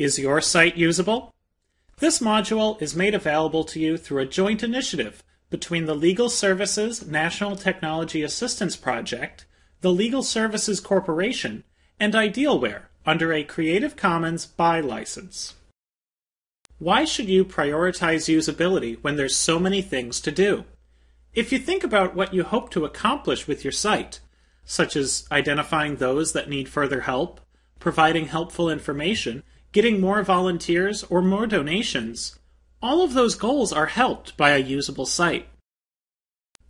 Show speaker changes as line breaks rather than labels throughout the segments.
Is your site usable? This module is made available to you through a joint initiative between the Legal Services National Technology Assistance Project, the Legal Services Corporation, and Idealware under a Creative Commons by license. Why should you prioritize usability when there's so many things to do? If you think about what you hope to accomplish with your site, such as identifying those that need further help, providing helpful information, getting more volunteers, or more donations, all of those goals are helped by a usable site.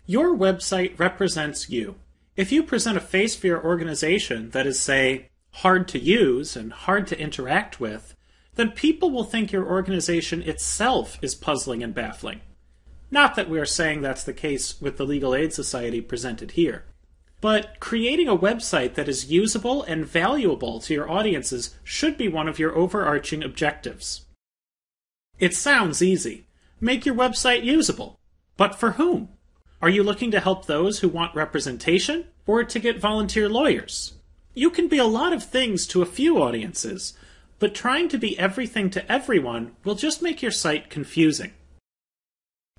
Your website represents you. If you present a face for your organization that is, say, hard to use and hard to interact with, then people will think your organization itself is puzzling and baffling. Not that we are saying that's the case with the Legal Aid Society presented here. But creating a website that is usable and valuable to your audiences should be one of your overarching objectives. It sounds easy. Make your website usable. But for whom? Are you looking to help those who want representation or to get volunteer lawyers? You can be a lot of things to a few audiences, but trying to be everything to everyone will just make your site confusing.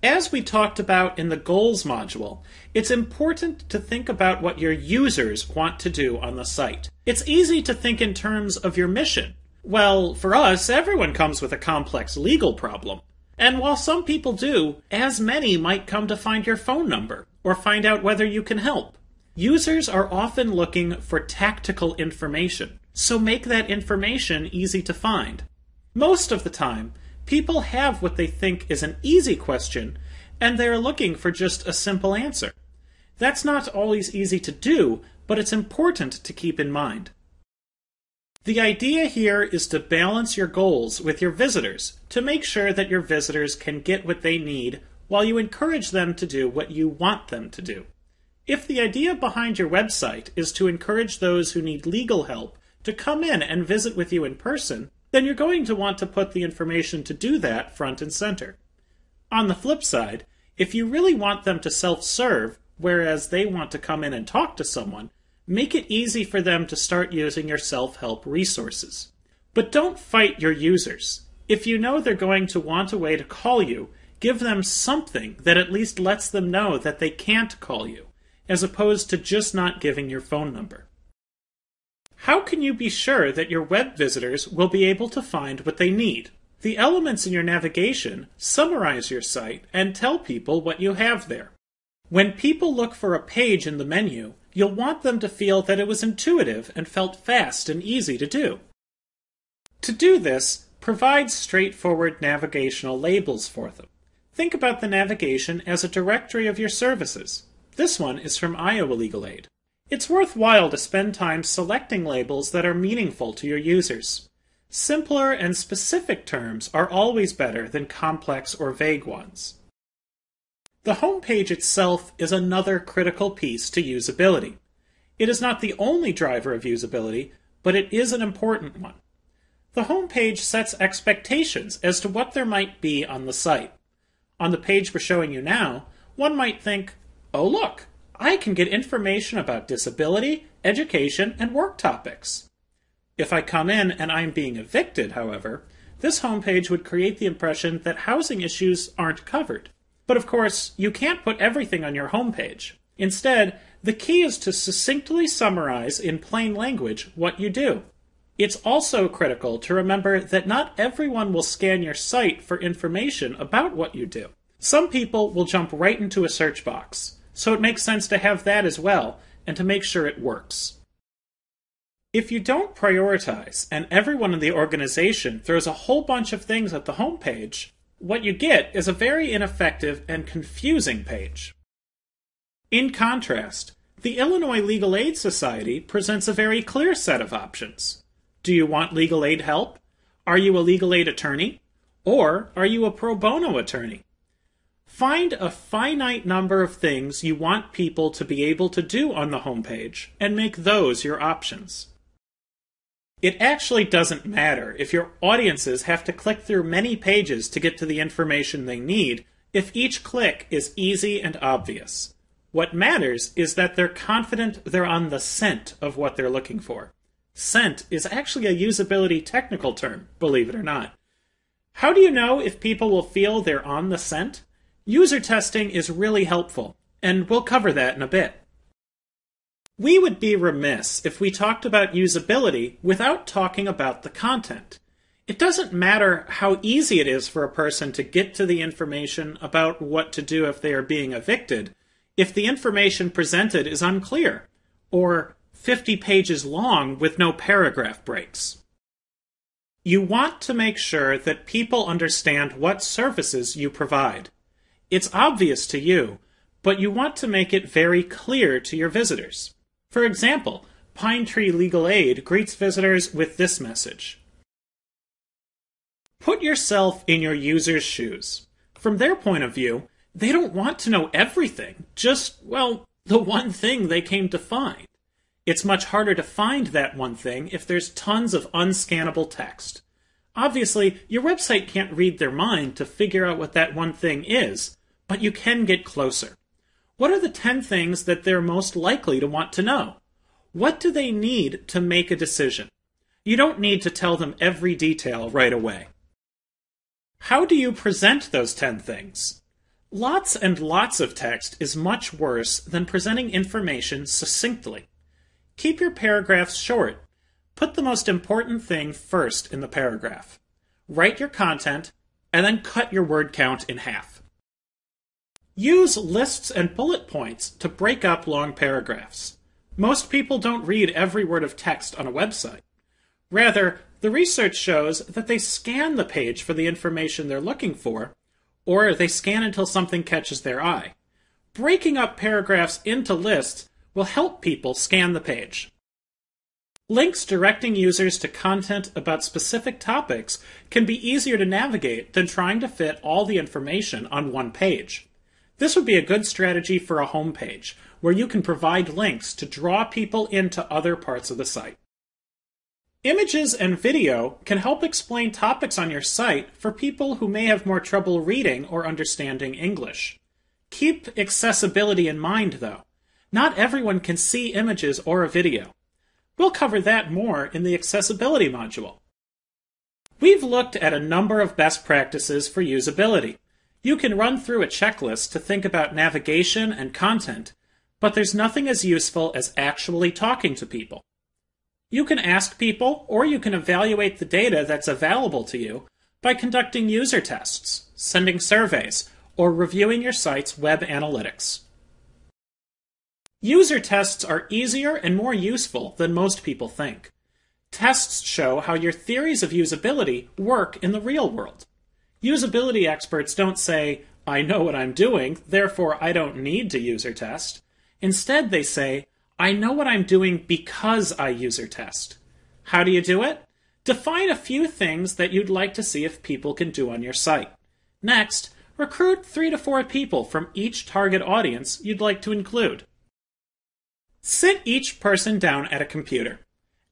As we talked about in the goals module, it's important to think about what your users want to do on the site. It's easy to think in terms of your mission. Well, for us, everyone comes with a complex legal problem. And while some people do, as many might come to find your phone number or find out whether you can help. Users are often looking for tactical information, so make that information easy to find. Most of the time, People have what they think is an easy question, and they are looking for just a simple answer. That's not always easy to do, but it's important to keep in mind. The idea here is to balance your goals with your visitors to make sure that your visitors can get what they need while you encourage them to do what you want them to do. If the idea behind your website is to encourage those who need legal help to come in and visit with you in person, then you're going to want to put the information to do that front and center. On the flip side, if you really want them to self serve, whereas they want to come in and talk to someone, make it easy for them to start using your self help resources. But don't fight your users. If you know they're going to want a way to call you, give them something that at least lets them know that they can't call you, as opposed to just not giving your phone number. How can you be sure that your web visitors will be able to find what they need? The elements in your navigation summarize your site and tell people what you have there. When people look for a page in the menu, you'll want them to feel that it was intuitive and felt fast and easy to do. To do this, provide straightforward navigational labels for them. Think about the navigation as a directory of your services. This one is from Iowa Legal Aid. It's worthwhile to spend time selecting labels that are meaningful to your users. Simpler and specific terms are always better than complex or vague ones. The home page itself is another critical piece to usability. It is not the only driver of usability, but it is an important one. The home page sets expectations as to what there might be on the site. On the page we're showing you now, one might think, oh look, I can get information about disability, education, and work topics. If I come in and I'm being evicted, however, this homepage would create the impression that housing issues aren't covered. But of course, you can't put everything on your homepage. Instead, the key is to succinctly summarize in plain language what you do. It's also critical to remember that not everyone will scan your site for information about what you do. Some people will jump right into a search box. So it makes sense to have that as well, and to make sure it works. If you don't prioritize, and everyone in the organization throws a whole bunch of things at the homepage, what you get is a very ineffective and confusing page. In contrast, the Illinois Legal Aid Society presents a very clear set of options. Do you want legal aid help? Are you a legal aid attorney? Or are you a pro bono attorney? Find a finite number of things you want people to be able to do on the homepage and make those your options. It actually doesn't matter if your audiences have to click through many pages to get to the information they need if each click is easy and obvious. What matters is that they're confident they're on the scent of what they're looking for. Scent is actually a usability technical term, believe it or not. How do you know if people will feel they're on the scent? User testing is really helpful, and we'll cover that in a bit. We would be remiss if we talked about usability without talking about the content. It doesn't matter how easy it is for a person to get to the information about what to do if they are being evicted, if the information presented is unclear, or 50 pages long with no paragraph breaks. You want to make sure that people understand what services you provide. It's obvious to you, but you want to make it very clear to your visitors. For example, Pine Tree Legal Aid greets visitors with this message Put yourself in your user's shoes. From their point of view, they don't want to know everything, just, well, the one thing they came to find. It's much harder to find that one thing if there's tons of unscannable text. Obviously, your website can't read their mind to figure out what that one thing is, but you can get closer. What are the 10 things that they're most likely to want to know? What do they need to make a decision? You don't need to tell them every detail right away. How do you present those 10 things? Lots and lots of text is much worse than presenting information succinctly. Keep your paragraphs short. Put the most important thing first in the paragraph. Write your content, and then cut your word count in half. Use lists and bullet points to break up long paragraphs. Most people don't read every word of text on a website. Rather, the research shows that they scan the page for the information they're looking for, or they scan until something catches their eye. Breaking up paragraphs into lists will help people scan the page. Links directing users to content about specific topics can be easier to navigate than trying to fit all the information on one page. This would be a good strategy for a homepage, where you can provide links to draw people into other parts of the site. Images and video can help explain topics on your site for people who may have more trouble reading or understanding English. Keep accessibility in mind, though. Not everyone can see images or a video. We'll cover that more in the accessibility module. We've looked at a number of best practices for usability. You can run through a checklist to think about navigation and content, but there's nothing as useful as actually talking to people. You can ask people, or you can evaluate the data that's available to you by conducting user tests, sending surveys, or reviewing your site's web analytics. User tests are easier and more useful than most people think. Tests show how your theories of usability work in the real world. Usability experts don't say, I know what I'm doing, therefore I don't need to user test. Instead, they say, I know what I'm doing because I user test. How do you do it? Define a few things that you'd like to see if people can do on your site. Next, recruit three to four people from each target audience you'd like to include. Sit each person down at a computer.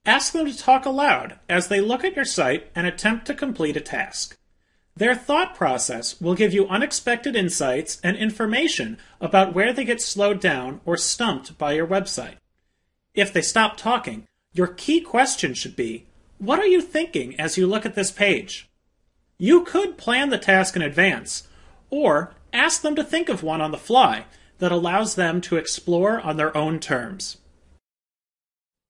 Ask them to talk aloud as they look at your site and attempt to complete a task. Their thought process will give you unexpected insights and information about where they get slowed down or stumped by your website. If they stop talking, your key question should be What are you thinking as you look at this page? You could plan the task in advance, or ask them to think of one on the fly that allows them to explore on their own terms.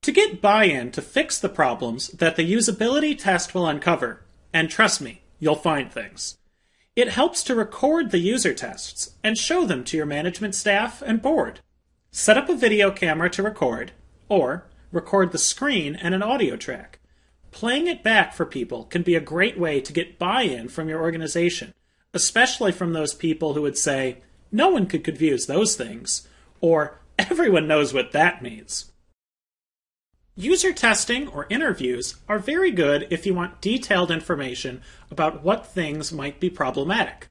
To get buy in to fix the problems that the usability test will uncover, and trust me, you'll find things. It helps to record the user tests and show them to your management staff and board. Set up a video camera to record, or record the screen and an audio track. Playing it back for people can be a great way to get buy in from your organization, especially from those people who would say, no one could confuse those things, or everyone knows what that means. User testing or interviews are very good if you want detailed information about what things might be problematic.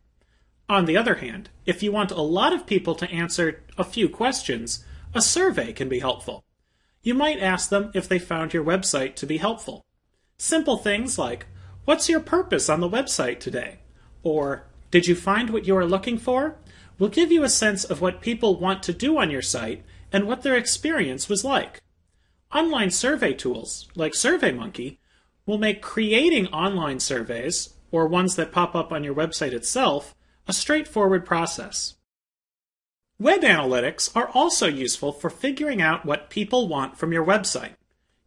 On the other hand, if you want a lot of people to answer a few questions, a survey can be helpful. You might ask them if they found your website to be helpful. Simple things like, What's your purpose on the website today? Or, Did you find what you are looking for? will give you a sense of what people want to do on your site and what their experience was like. Online survey tools, like SurveyMonkey, will make creating online surveys, or ones that pop up on your website itself, a straightforward process. Web analytics are also useful for figuring out what people want from your website.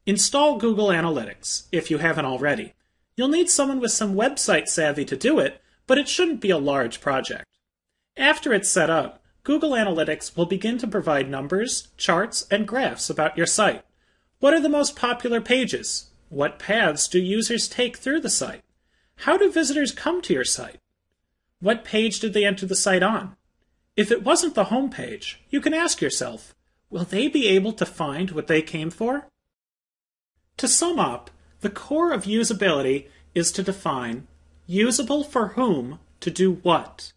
Install Google Analytics, if you haven't already. You'll need someone with some website savvy to do it, but it shouldn't be a large project. After it's set up, Google Analytics will begin to provide numbers, charts, and graphs about your site. What are the most popular pages? What paths do users take through the site? How do visitors come to your site? What page did they enter the site on? If it wasn't the home page, you can ask yourself, will they be able to find what they came for? To sum up, the core of usability is to define usable for whom to do what.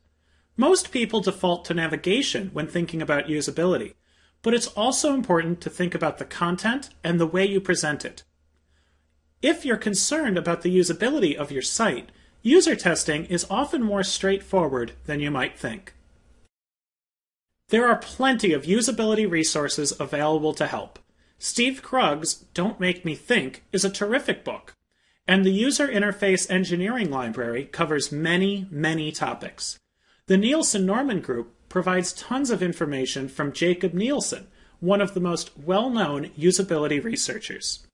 Most people default to navigation when thinking about usability, but it's also important to think about the content and the way you present it. If you're concerned about the usability of your site, user testing is often more straightforward than you might think. There are plenty of usability resources available to help. Steve Krug's Don't Make Me Think is a terrific book, and the User Interface Engineering Library covers many, many topics. The Nielsen Norman Group provides tons of information from Jakob Nielsen, one of the most well known usability researchers.